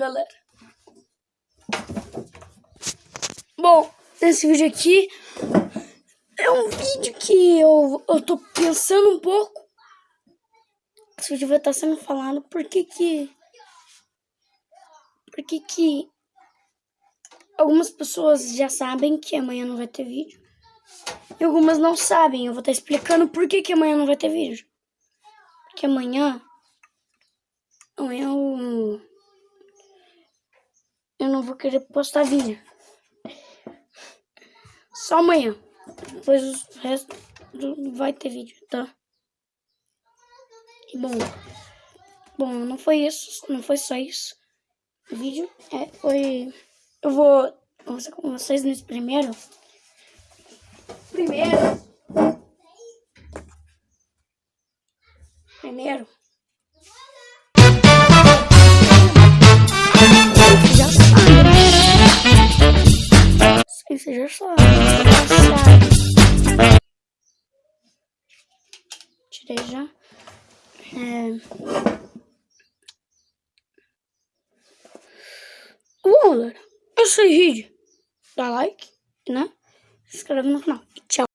galera. Bom, nesse vídeo aqui é um vídeo que eu, eu tô pensando um pouco. Esse vídeo vai estar sendo falado por que que... Por que que... Algumas pessoas já sabem que amanhã não vai ter vídeo. E algumas não sabem. Eu vou estar explicando por que que amanhã não vai ter vídeo. Porque amanhã... Amanhã eu... Não vou querer postar vídeo. Só amanhã. Depois o resto vai ter vídeo, tá? E bom. Bom, não foi isso. Não foi só isso. O vídeo é, foi... Eu vou conversar com vocês nesse primeiro. Primeiro. Primeiro. Já sabe. Tirei já. É... Bom, galera, esse vídeo. Dá like, né? Se inscreve no canal. Tchau.